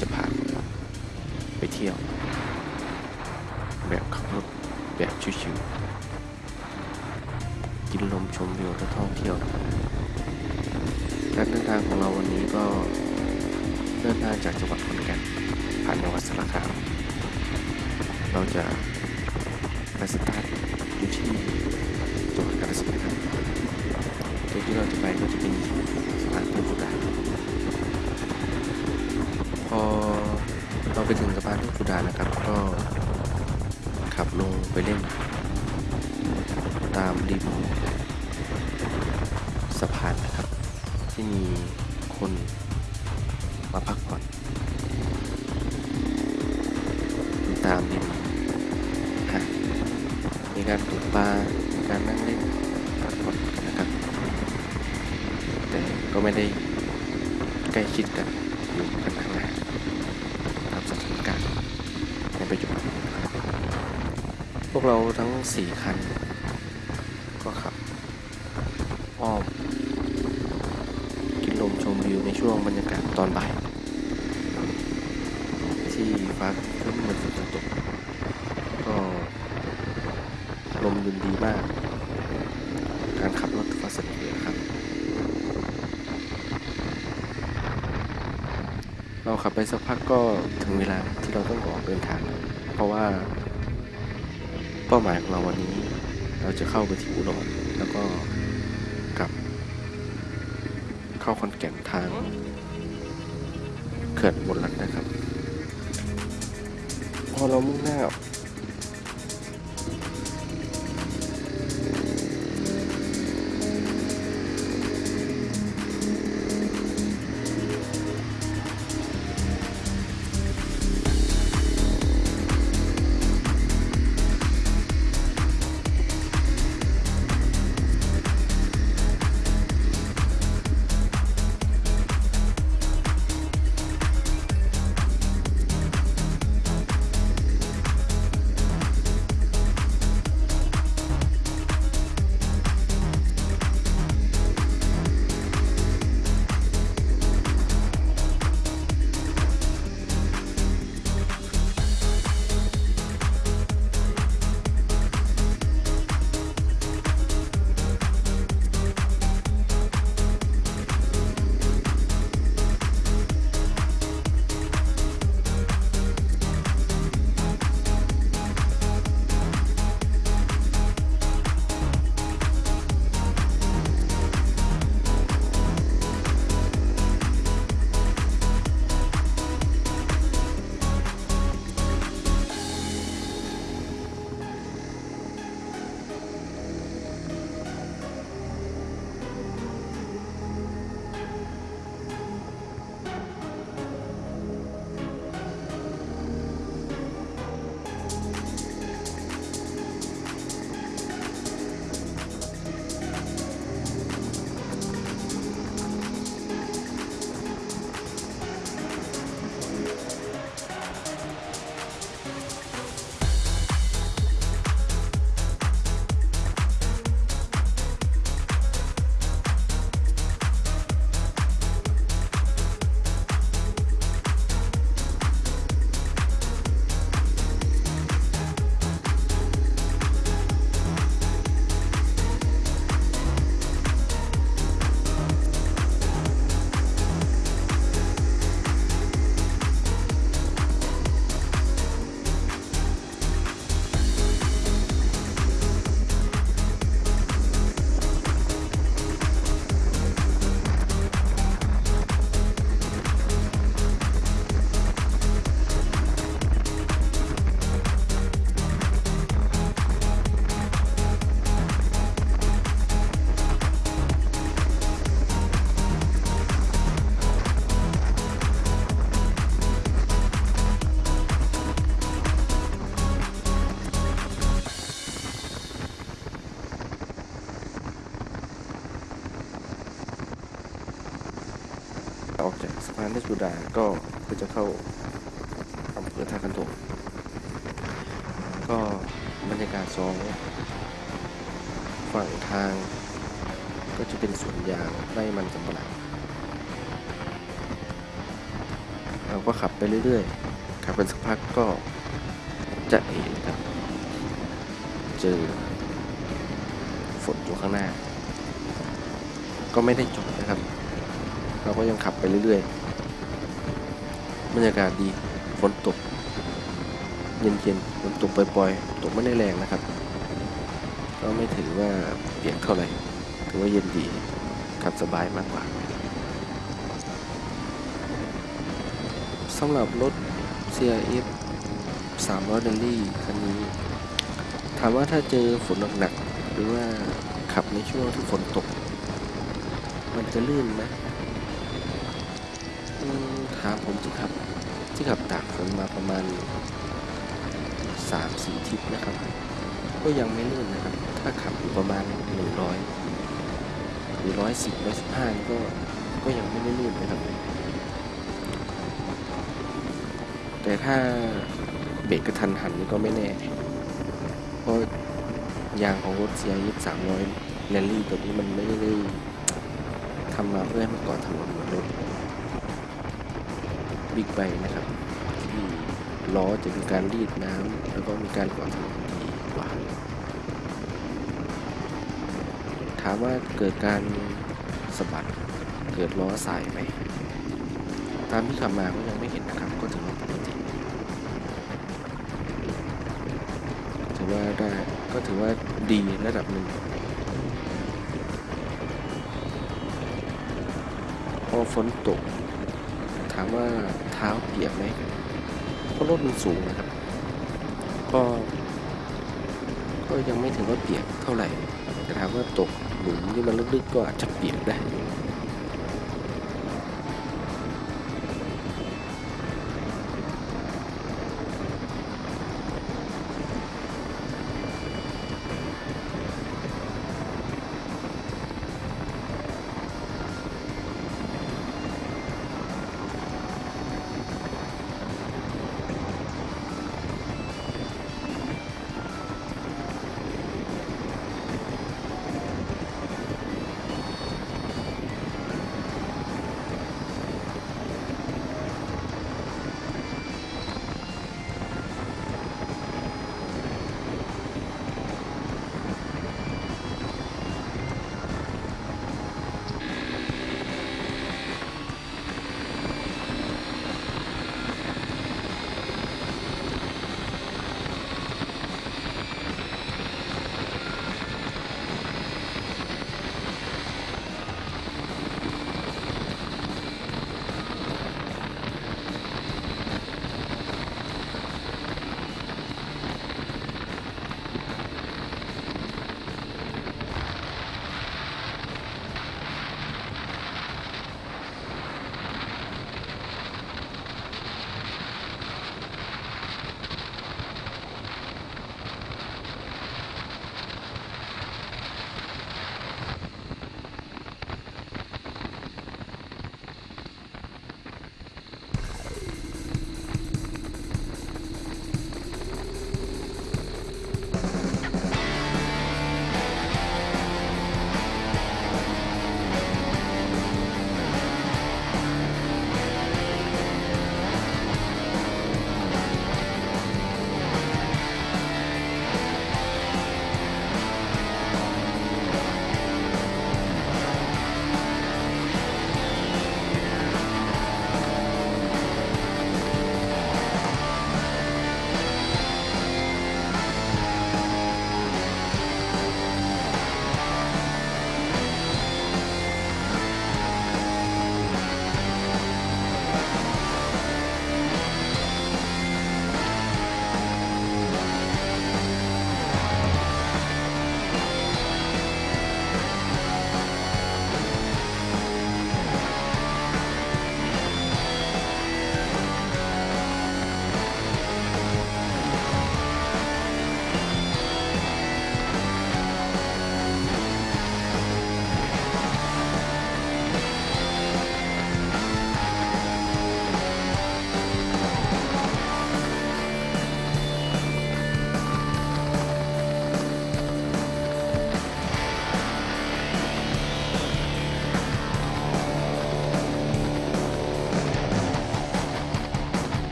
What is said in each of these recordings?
จะพาไปเที่ยว แบบขับรถแบบชิวๆกินลมชมวิวและท่องเที่ยวการเดินทางของเราวันนี้ก็เดินทางจากจังหวัดขอนแก่นผ่านจังหวัดสระคามเราจะไปสตาร์ทอยู่ที่จังหวัดกาฬสินธุ์ครับที่เราจะไปก็จะเป็นสะพานพุทธบูดา พอเราไปถึงสะพานพุทธบูดานะครับ ก็ขับลงไปเล่น ตามริมสะพานนะครับ ที่มีคน พวกเราทั้งสี่คัน ก็ขับอ้อม กินลมชมวิวในช่วงบรรยากาศตอนบ่าย ที่ฟ้าครึ้มเหมือนฝนจะตก ก็ลมย็นดีมาก การขับรถก็สนุกดีนะครับ เราขับไปสักพักก็ถึงเวลาที่เราต้องออกเดินทาง เพราะว่า เป้าหมายของเราวันนี้ เราจะเข้าไปที่อุดรแล้วก็กลับ เข้าคอนแก่นทางเขื่อนบนนั่นนะครับ พอเรามุ่งหน้า ดา ก็เพื่อจะเข้าอำเภอท่าคันโถงก็บรรยากาศสองฝั่งทาง ก็จะเป็นสวนยางไร่มันสำปะหลังเราก็ขับไปเรื่อยๆ ขับไปสักพักก็จะเห็นครับ เจอฝนอยู่ข้างหน้า ก็ไม่ได้จอดนะครับ เราก็ยังขับไปเรื่อยๆ รรยากาศดีฝนตก เย็นๆฝนตกปล่อยๆตกไม่ได้แรงนะครับ ก็ไม่ถือว่าเปียกเท่าไหร่ถือว่าเย็นดีขับสบายมากกว่าสำหรับรถ CRF 300 d a i l y คันนี้ ถามว่าถ้าเจอฝนหนักๆหรือว่าขับในช่วงที่ฝนตก มันจะลื่นไหมถามผมที่ขับ ที่ขับตากฝนมาประมาณ3-4ทริปนะครับ ก็ยังไม่ลื่นนะครับ ถ้าขับอยู่ประมาณ 100หรือ110 115ก็ก็ยังไม่ได้ลื่นนะครับ แต่ถ้าเบรกกระทันหันนี่ก็ไม่แน่ เพราะยางของรถ CRF 300 r a l l y ตัวนี้มันไม่ได้ทำมาเพื่อให้มันกาะถนนเหมือนรถ บิ๊กไบนะครับ ที่ล้อจะมีการรีดน้ำแล้วก็มีการเกาะถนดีกว่า ถามว่าเกิดการสะบัดเกิดล้อสายไหมตามที่ขับมาก็ยังไม่เห็นนะครับ ก็ถือว่าปกติถือว่าได้ก็ถือว่าดีระดับหนึ่งพอฝนตกามว่าเท้าเปียกไหมเพราะรถมันสูงนะครับ ก็ก็ยังไม่ถึงว่าเปียกเท่าไหร่แต่ถามว่าตกหลุมที่มันลึกๆก็อาจจะเปียกได้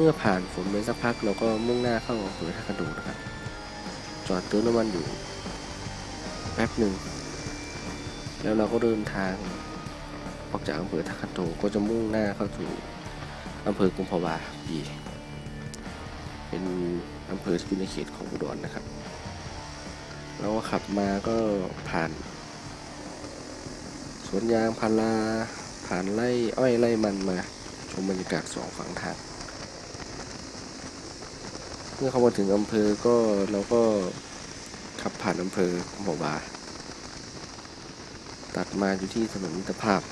มื่อผ่านฝนไปสักพักเราก็มุ่งหน้าเข้าอำเภอท่ากระโดดนะครับ จอดเติมน้ำมันอยู่แป๊บหนึ่งแล้วเราก็เดินทางออกจากอำเภอท่าคันโตก็จะมุ่งหน้าเข้าสู่อำเภอกุมภาวาปีเป็นอำเภอที่อยู่ในเขตของอุดรนนะครับ เราก็ขับมาก็ผ่าน สวนยางพาราผ่านไร่อ้อยไร่มันมาชมบรรยากาศสองฝั่งทาง มื่อเข้ามาถึงอำเภอก็เราก็ขับผ่านอำเภอกุมภาวาตัดมาอยู่ที่ถนนมิตรภาพ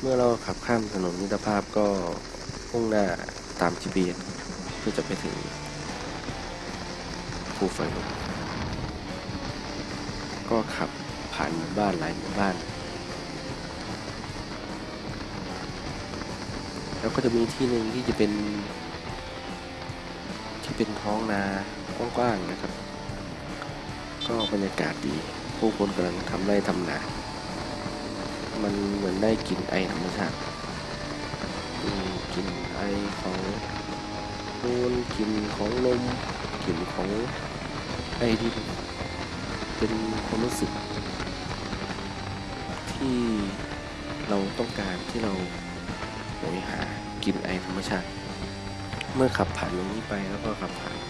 เมื่อเราขับข้ามถนนมิตรภาพก็มุ่งหน้าตาม GPS เพื่อจะไปถึงภูไฟลมก็ขับผ่านหมู่บ้านหลายหมู่บ้าน แล้วก็จะมีที่หนึ่งที่จะเป็น ที่เป็นท้องนากว้างๆนะครับ ก็บรรยากาศดี ผู้คนกำลังทำไร่ทำนา มันเหมือนได้กลิ่นไอธรรมชาติกลิ่นไอของนูนกลิ่นของลมกลิ่นของไอดินเป็นความรู้สึก ที่เราต้องการที่เราโหยหากลิ่นไอธรรมชาติ เมื่อขับผ่านตรงนี้ไปแล้วก็ขับผ่าน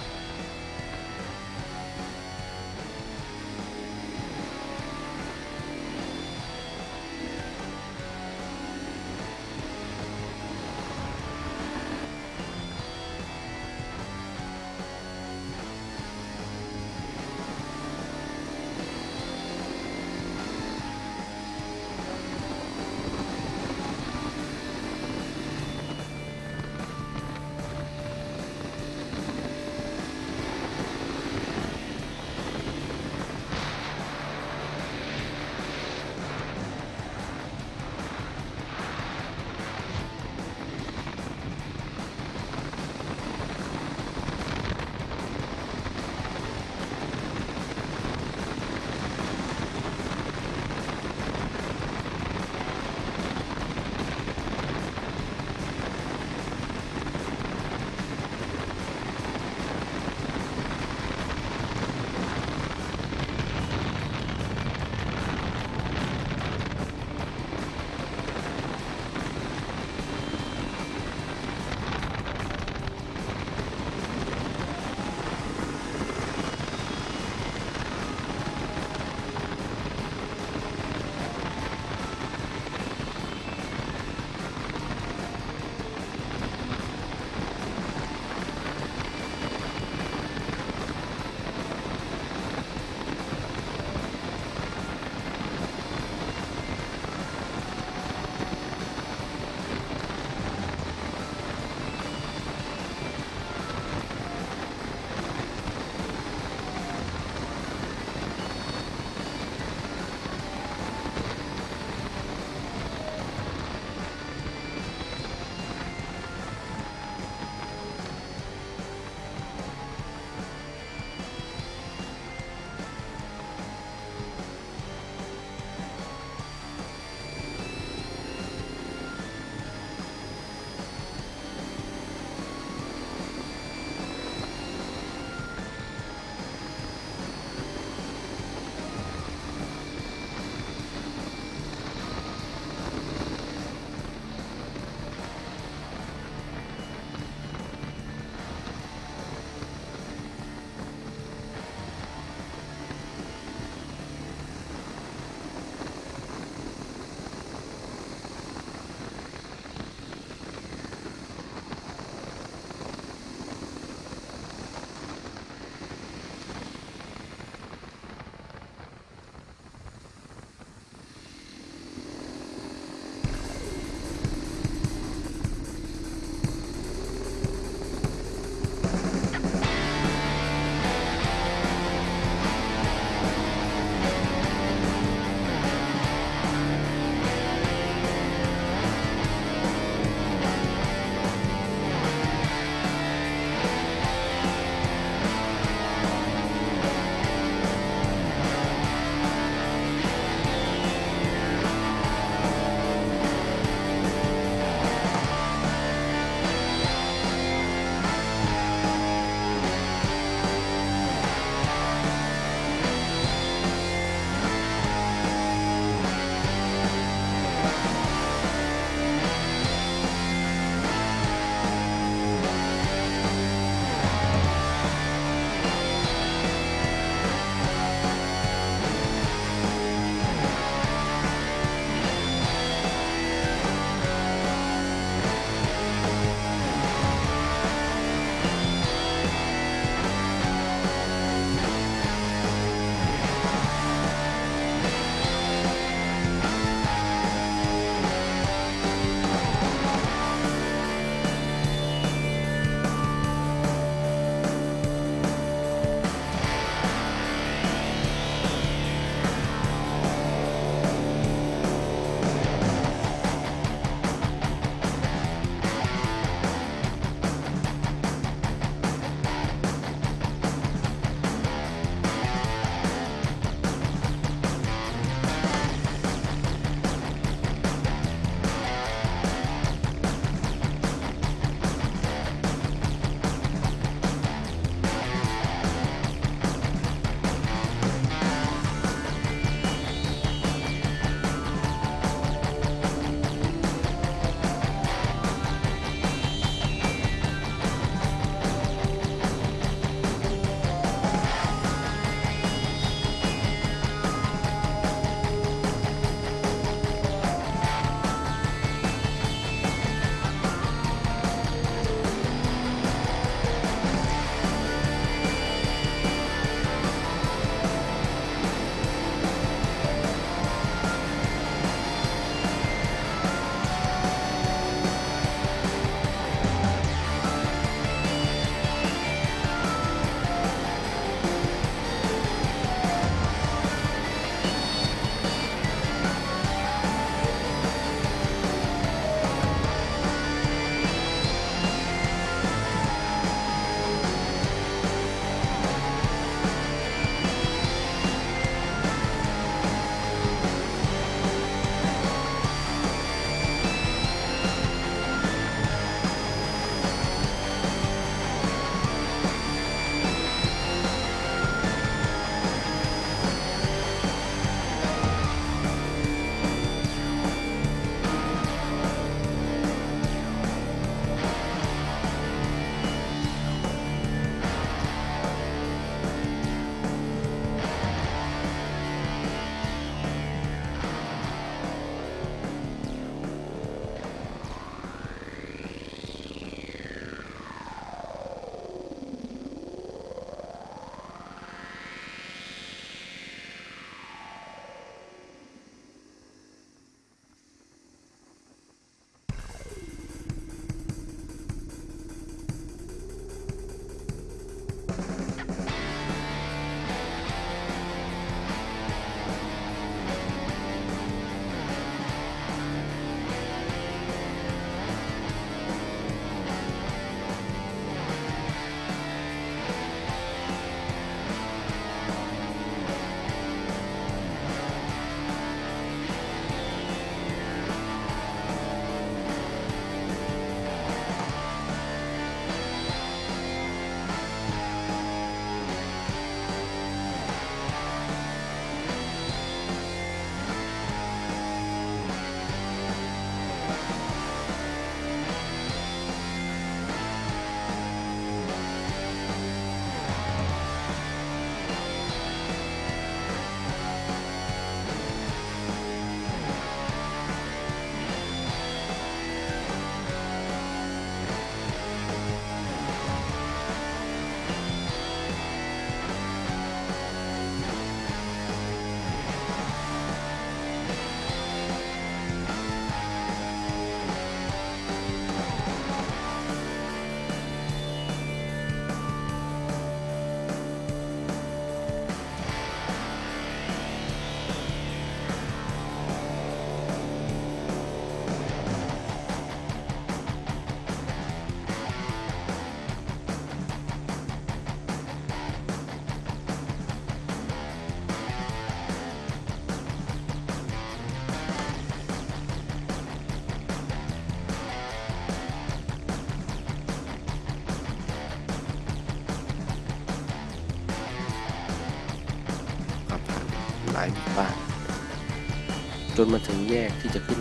มาถึงแยกที่จะขึ้น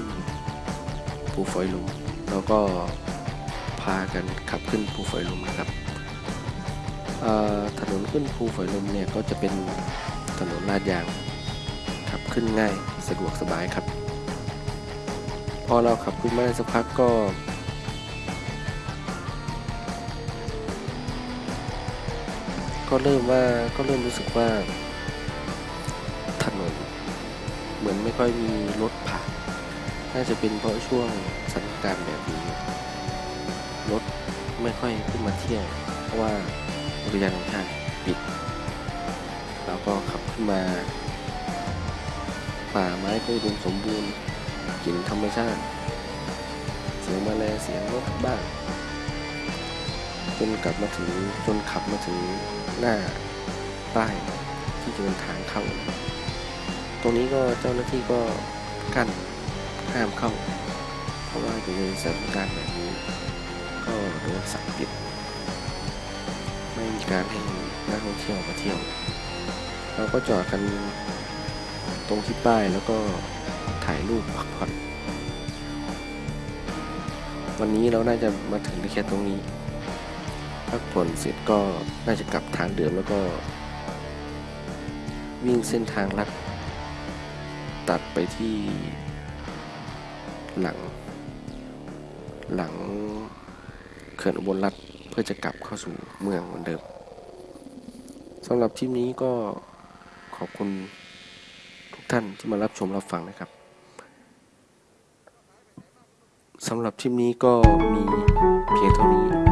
ภูฝอยลุม แล้วก็พากันขับขึ้นภูฝอยลุมนะครับถนนขึ้นภูฝอยลุมเนี่ยก็จะเป็นถนนลาดยางขับขึ้นง่ายสะดวกสบายครับ พอเราขับขึ้นมาได้สักพักก็ก็เริ่มว่าก็เริ่มรู้สึกว่า ไม่ค่อยมีรถผ่าน น่าจะเป็นเพราะช่วงสถานการณ์แบบนี้ รถไม่ค่อยขึ้นมาเที่ยวเพราะว่าอุทยานแห่งชาติปิด แล้วก็ขับขึ้นมา ป่าไม้ก็อุดมสมบูรณ์กลิ่นธรรมชาติ เสียงแมลงเสียงรถบ้างจนกลับมาถึงจนขับมาถึงหน้าป้ายที่จะเป็นทางเข้า รงนี้ก็เจ้าหน้าที่ก็กั้นห้ามเข้า เพราะว่าอยู่ในสถานการณ์แบบนี้ ก็โดนสั่งปิด ไม่มีการให้นักท่องเที่ยวมาเที่ยว เราก็จอดกันตรงที่ป้ายแล้วก็ถ่ายรูปพักผ่อนวันนี้เราน่าจะมาถึงแค่ตรงนี้ พักผ่อนเสร็จก็น่าจะกลับทางเดิมแล้วก็ วิ่งเส้นทางลัด ตัดไปที่หลัง หลังเขื่อนอุบลรัฐเพื่อจะกลับเข้าสู่เมืองเหมือนเดิมสำหรับทริปนี้ก็ขอบคุณทุกท่านที่มารับชมรับฟังนะครับสำหรับทริปนี้ก็มีเพียงเท่านี้